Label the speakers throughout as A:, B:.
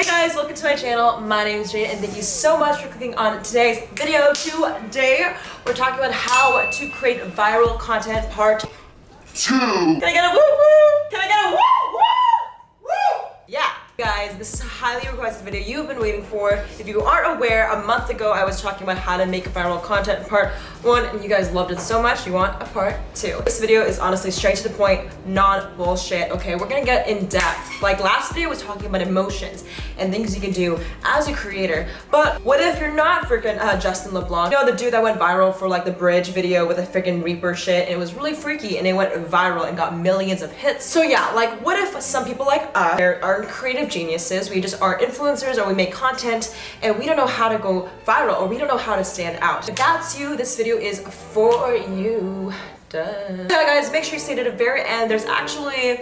A: Hey guys, welcome to my channel. My name is Jade and thank you so much for clicking on today's video. Today, we're talking about how to create viral content part two. Can I get a woo woo? Can I get a woo woo? Woo! Yeah. Guys, this is a highly requested video you've been waiting for. If you aren't aware, a month ago I was talking about how to make viral content part one and you guys loved it so much you want a part two. This video is honestly straight to the point, non bullshit, okay? We're gonna get in depth. Like last video was talking about emotions and things you can do as a creator. But what if you're not freaking uh, Justin LeBlanc? You know, the dude that went viral for like the bridge video with a freaking Reaper shit and it was really freaky and it went viral and got millions of hits. So yeah, like what if some people like us are creative geniuses, we just are influencers or we make content and we don't know how to go viral or we don't know how to stand out. If that's you, this video is for you. Duh. Guys, make sure you stay to the very end. There's actually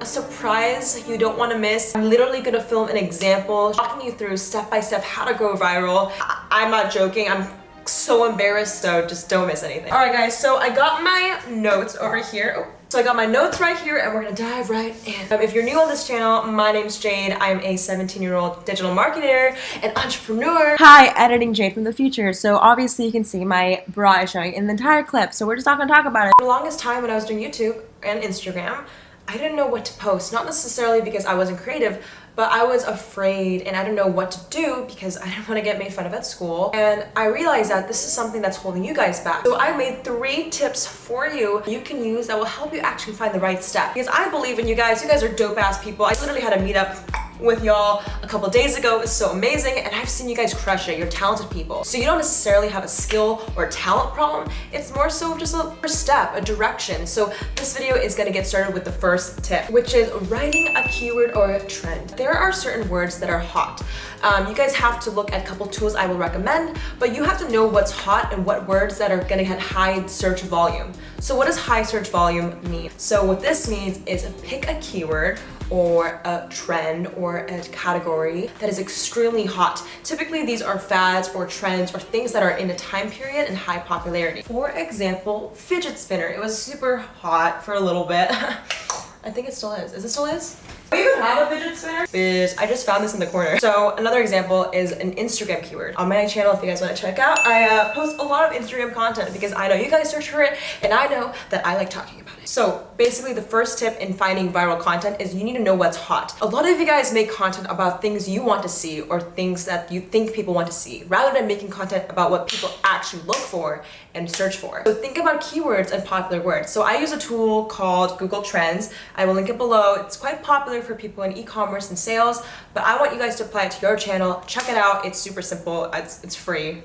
A: a surprise you don't want to miss. I'm literally gonna film an example, walking you through step by step how to go viral. I I'm not joking, I'm so embarrassed, so just don't miss anything. All right guys, so I got my notes over here. Oh. So I got my notes right here and we're gonna dive right in. Um, if you're new on this channel, my name's Jade. I'm a 17 year old digital marketer and entrepreneur. Hi, editing Jade from the future. So obviously you can see my bra is showing in the entire clip. So we're just not gonna talk about it. For the longest time when I was doing YouTube and Instagram, I didn't know what to post. Not necessarily because I wasn't creative, but I was afraid and I didn't know what to do because I didn't want to get made fun of at school. And I realized that this is something that's holding you guys back. So I made three tips for you you can use that will help you actually find the right step. Because I believe in you guys. You guys are dope ass people. I literally had a meetup with y'all a couple days ago. It was so amazing and I've seen you guys crush it. You're talented people. So you don't necessarily have a skill or talent problem. It's more so just a first step, a direction. So this video is gonna get started with the first tip, which is writing a keyword or a trend. There are certain words that are hot. Um, you guys have to look at a couple tools I will recommend, but you have to know what's hot and what words that are gonna get high search volume. So what does high search volume mean? So what this means is pick a keyword or a trend or a category that is extremely hot. Typically these are fads or trends or things that are in a time period and high popularity. For example, fidget spinner. It was super hot for a little bit. I think it still is. Is it still is? We even have a fidget spinner? Biz, I just found this in the corner. So another example is an Instagram keyword. On my channel, if you guys want to check out, I uh, post a lot of Instagram content because I know you guys search for it and I know that I like talking about it. So basically the first tip in finding viral content is you need to know what's hot. A lot of you guys make content about things you want to see or things that you think people want to see rather than making content about what people actually look for and search for. So think about keywords and popular words. So I use a tool called Google Trends. I will link it below. It's quite popular for people in e-commerce and sales, but I want you guys to apply it to your channel. Check it out. It's super simple. It's, it's free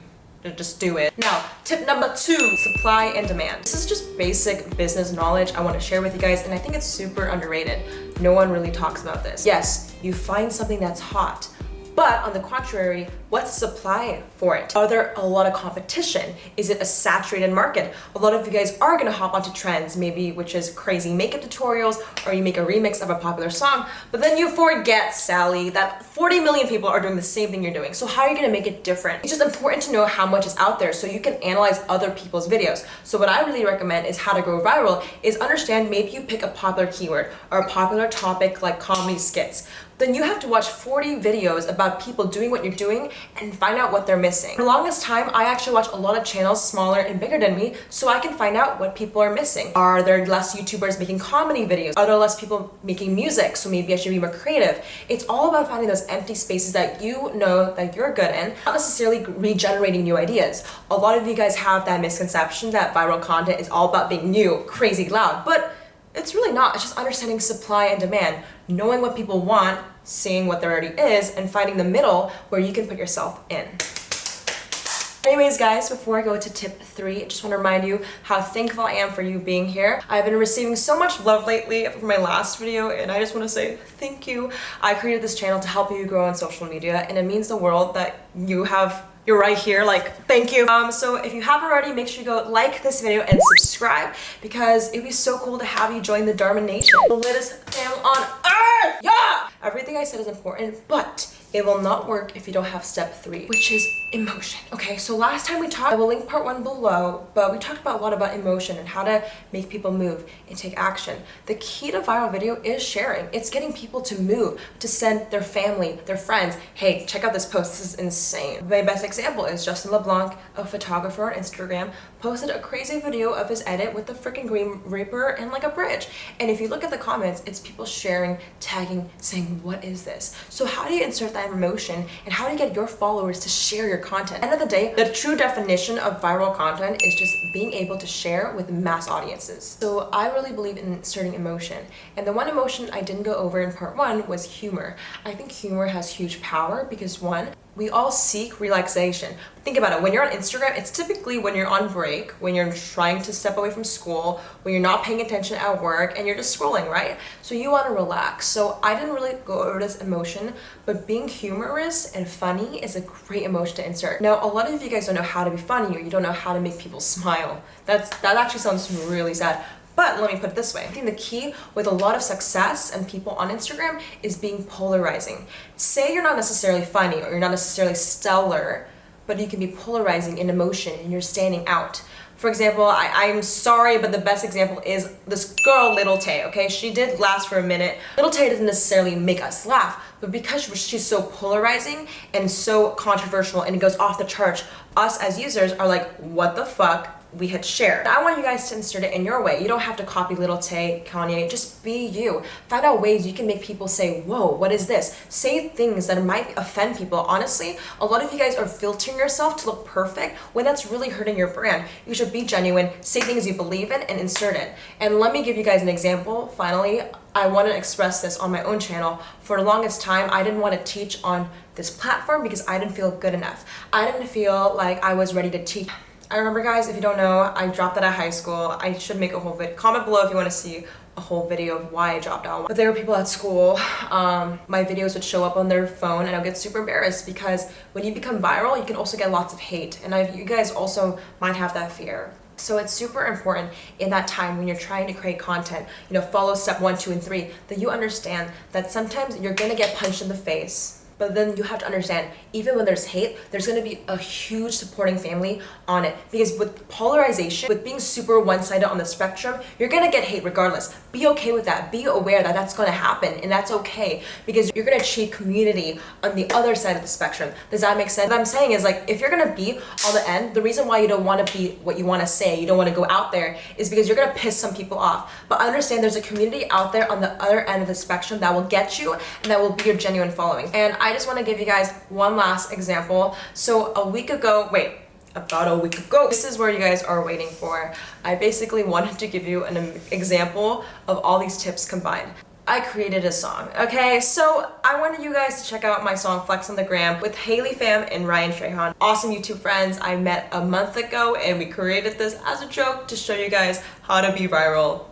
A: just do it. Now, tip number two, supply and demand. This is just basic business knowledge I want to share with you guys, and I think it's super underrated. No one really talks about this. Yes, you find something that's hot, but on the contrary, what's supply for it? Are there a lot of competition? Is it a saturated market? A lot of you guys are gonna hop onto trends, maybe which is crazy makeup tutorials or you make a remix of a popular song, but then you forget, Sally, that 40 million people are doing the same thing you're doing. So how are you gonna make it different? It's just important to know how much is out there so you can analyze other people's videos. So what I really recommend is how to go viral is understand maybe you pick a popular keyword or a popular topic like comedy skits then you have to watch 40 videos about people doing what you're doing and find out what they're missing. For the longest time, I actually watch a lot of channels smaller and bigger than me so I can find out what people are missing. Are there less YouTubers making comedy videos? Are there less people making music? So maybe I should be more creative. It's all about finding those empty spaces that you know that you're good in, not necessarily regenerating new ideas. A lot of you guys have that misconception that viral content is all about being new, crazy loud, but it's really not. It's just understanding supply and demand, knowing what people want, seeing what there already is, and finding the middle where you can put yourself in. Anyways, guys, before I go to tip three, I just want to remind you how thankful I am for you being here. I've been receiving so much love lately from my last video, and I just want to say thank you. I created this channel to help you grow on social media, and it means the world that you have you're right here like thank you um so if you haven't already make sure you go like this video and subscribe because it'd be so cool to have you join the Dharma Nation the latest family on earth yeah everything I said is important but It will not work if you don't have step three, which is emotion. Okay, so last time we talked, I will link part one below, but we talked about a lot about emotion and how to make people move and take action. The key to viral video is sharing. It's getting people to move, to send their family, their friends, hey, check out this post, this is insane. My best example is Justin LeBlanc, a photographer on Instagram, posted a crazy video of his edit with the freaking Grim Reaper and like a bridge. And if you look at the comments, it's people sharing, tagging, saying, what is this? So how do you insert that emotion and how to get your followers to share your content. End of the day, the true definition of viral content is just being able to share with mass audiences. So I really believe in inserting emotion. And the one emotion I didn't go over in part one was humor. I think humor has huge power because one, we all seek relaxation. Think about it, when you're on Instagram, it's typically when you're on break, when you're trying to step away from school, when you're not paying attention at work, and you're just scrolling, right? So you want to relax. So I didn't really go over this emotion, but being humorous and funny is a great emotion to insert. Now, a lot of you guys don't know how to be funny or you don't know how to make people smile. That's That actually sounds really sad. But let me put it this way. I think the key with a lot of success and people on Instagram is being polarizing. Say you're not necessarily funny or you're not necessarily stellar, but you can be polarizing in emotion and you're standing out. For example, I, I'm sorry, but the best example is this girl, Lil Tay, okay? She did last for a minute. Lil Tay doesn't necessarily make us laugh, but because she's so polarizing and so controversial and it goes off the chart, us as users are like, what the fuck? We had shared. I want you guys to insert it in your way. You don't have to copy Lil Tay, Kanye, just be you. Find out ways you can make people say, whoa, what is this? Say things that might offend people. Honestly, a lot of you guys are filtering yourself to look perfect when that's really hurting your brand. You should be genuine, say things you believe in, and insert it. And let me give you guys an example, finally. I want to express this on my own channel. For the longest time, I didn't want to teach on this platform because I didn't feel good enough. I didn't feel like I was ready to teach I remember guys, if you don't know, I dropped out of high school. I should make a whole video. Comment below if you want to see a whole video of why I dropped out. But there were people at school, um, my videos would show up on their phone and I'll get super embarrassed because when you become viral, you can also get lots of hate. And I've, you guys also might have that fear. So it's super important in that time when you're trying to create content, you know, follow step one, two, and three, that you understand that sometimes you're gonna get punched in the face but then you have to understand, even when there's hate, there's to be a huge supporting family on it. Because with polarization, with being super one-sided on the spectrum, you're to get hate regardless. Be okay with that. Be aware that that's to happen and that's okay because you're to achieve community on the other side of the spectrum. Does that make sense? What I'm saying is like, if you're to be on the end, the reason why you don't want to be what you want to say, you don't want to go out there is because you're to piss some people off. But understand there's a community out there on the other end of the spectrum that will get you and that will be your genuine following. And I just want to give you guys one last example. So a week ago, wait, about a week ago. This is where you guys are waiting for. I basically wanted to give you an example of all these tips combined. I created a song, okay? So I wanted you guys to check out my song Flex on the Gram with Haley Pham and Ryan Trahan. Awesome YouTube friends I met a month ago and we created this as a joke to show you guys how to be viral.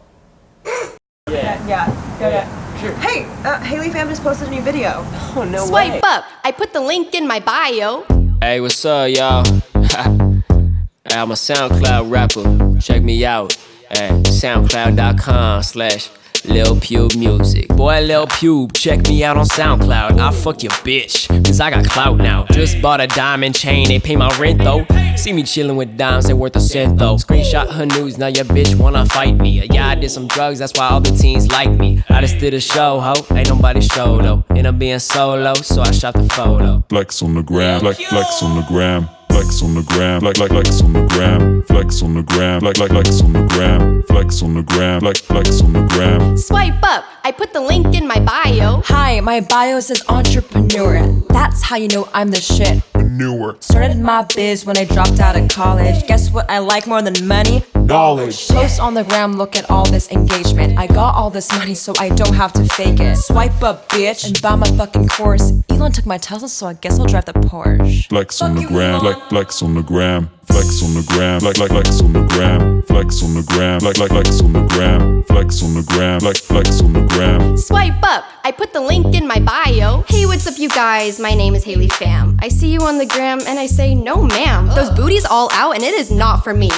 A: yeah, yeah, yeah, yeah. Sure. Hey, uh, Haley Pham just posted a new video.
B: Oh, no Swipe way. up. I put the link in my bio.
C: Hey, what's up, y'all? I'm a SoundCloud rapper. Check me out at soundcloud.com slash Lil Pube Music. Boy, Lil Pube, check me out on SoundCloud. I'll fuck your bitch, cause I got clout now. Just bought a diamond chain, they pay my rent though. See me chillin' with dimes, they worth a cent though. Screenshot her news, now your bitch wanna fight me. Yeah, I did some drugs, that's why all the teens like me. I just did a show, ho, ain't nobody show though. End up being solo, so I shot the photo.
D: Flex on the gram, flex, flex on the gram. Flex on the gram, like like flex on the gram, flex on the gram, like like flex on the gram, flex on the gram, like flex on the gram.
B: Swipe up, I put the link in my bio.
A: Hi, my bio says entrepreneur. That's how you know I'm the shit.
D: Entrepreneur.
A: Started my biz when I dropped out of college. Guess what I like more than money?
D: Knowledge.
A: Post on the gram, look at all this engagement. I got all this money so I don't have to fake it. Swipe up, bitch, and buy my fucking course. Elon took my Tesla, so I guess I'll drive the Porsche.
D: Flex on the gram, like flex on the gram. Flex on the gram, like like flex on the gram. Flex on the gram, like like flex on the gram. Flex on the gram, like flex on the gram.
B: Swipe up, I put the link in my bio. Hey, what's up, you guys? My name is Haley Pham. I see you on the gram and I say, no, ma'am. Those booties all out and it is not for me.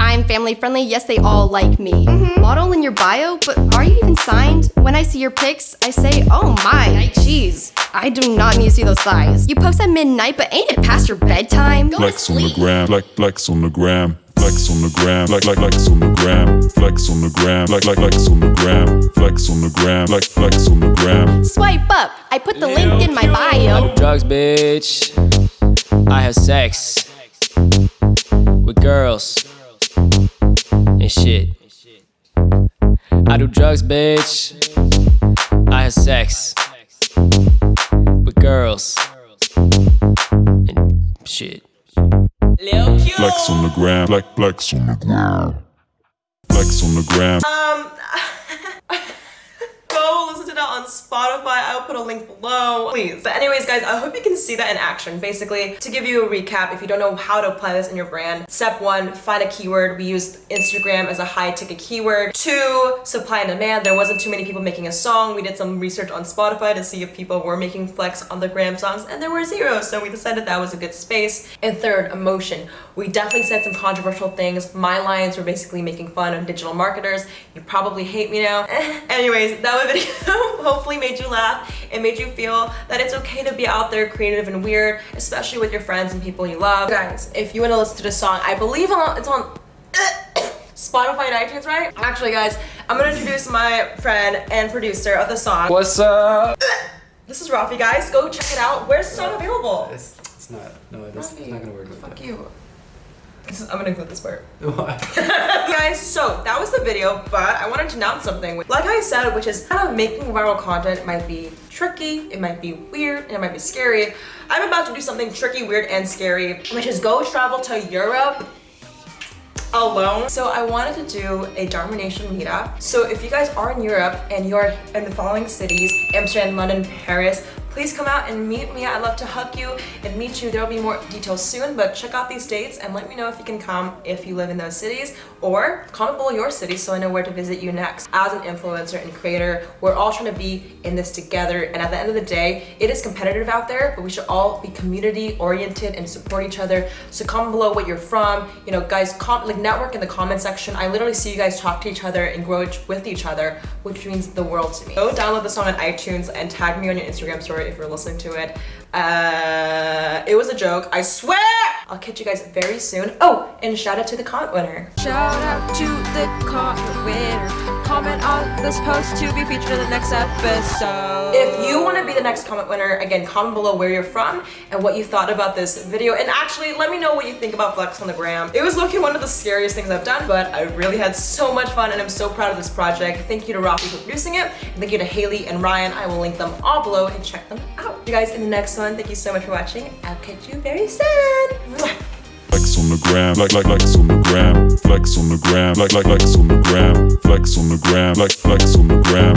B: I'm family friendly, yes, they all like me. Mm-hmm. Model in your bio, but are you even signed? When I see your pics, I say, oh my, jeez, I do not need to see those thighs. You post at midnight, but ain't it past your bedtime? Go
D: Flex on the gram, like flex on the gram. Flex on the gram, like like flex on the gram. Flex on the gram, like like flex on the gram. Flex on the gram, like flex on the gram.
B: Swipe up, I put the link in my
C: I
B: bio.
C: do drugs, bitch. I have sex with girls and shit. I do drugs, bitch. I have sex with girls and shit.
A: Lil
D: Flex on the gram, like flex on the gram. Flex on the gram.
A: Um, to that on Spotify. I'll put a link below, please. But anyways, guys, I hope you can see that in action. Basically, to give you a recap, if you don't know how to apply this in your brand, step one, find a keyword. We used Instagram as a high ticket keyword. Two, supply and demand. There wasn't too many people making a song. We did some research on Spotify to see if people were making flex on the gram songs, and there were zero. So we decided that was a good space. And third, emotion. We definitely said some controversial things. My lines were basically making fun of digital marketers. You probably hate me now. Anyways, that was a video hopefully made you laugh and made you feel that it's okay to be out there creative and weird, especially with your friends and people you love. Guys, if you want to listen to the song, I believe it's on Spotify and iTunes, right? Actually, guys, I'm gonna introduce my friend and producer of the song.
E: What's up?
A: This is Rafi, guys. Go check it out. Where's the song available?
E: It's, it's not. No, it's, it's not gonna work. like
A: Fuck
E: that.
A: you. This is, I'm gonna include this part.
E: Why?
A: guys, so that was the video, but I wanted to announce something. Like I said, which is kind of making viral content might be tricky, it might be weird, and it might be scary. I'm about to do something tricky, weird, and scary, which is go travel to Europe alone. So I wanted to do a Dharma Nation meetup. So if you guys are in Europe and you're in the following cities, Amsterdam, London, Paris, please come out and meet me. I'd love to hug you and meet you. There will be more details soon, but check out these dates and let me know if you can come if you live in those cities or comment below your city so I know where to visit you next. As an influencer and creator, we're all trying to be in this together and at the end of the day, it is competitive out there, but we should all be community oriented and support each other. So comment below what you're from. You know, guys, like network in the comment section. I literally see you guys talk to each other and grow with each other, which means the world to me. Go download the song on iTunes and tag me on your Instagram story if you're listening to it. Uh, it was a joke, I swear! I'll catch you guys very soon. Oh, and shout out to the comment winner.
F: Shout out to the comment winner. Comment on this post to be featured in the next episode.
A: If you want to be the next comment winner, again, comment below where you're from and what you thought about this video. And actually, let me know what you think about Flex on the Gram. It was looking one of the scariest things I've done, but I really had so much fun and I'm so proud of this project. Thank you to Rafi for producing it. And thank you to Haley and Ryan. I will link them all below and check them out. You guys in the next one, thank you so much for watching. I'll catch you very soon. Mwah.
D: Flex on the gram, like like flex on the gram. Flex on the gram, like like flex on the gram. Flex on the gram, like flex on the gram.